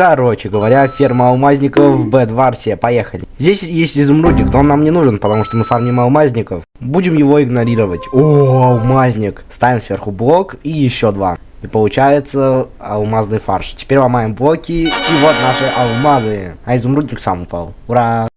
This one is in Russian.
Короче говоря, ферма алмазников в Бэдварсе. Поехали. Здесь есть изумрудник, но он нам не нужен, потому что мы фармим алмазников. Будем его игнорировать. О, алмазник. Ставим сверху блок и еще два. И получается алмазный фарш. Теперь ломаем блоки. И вот наши алмазы. А изумрудник сам упал. Ура!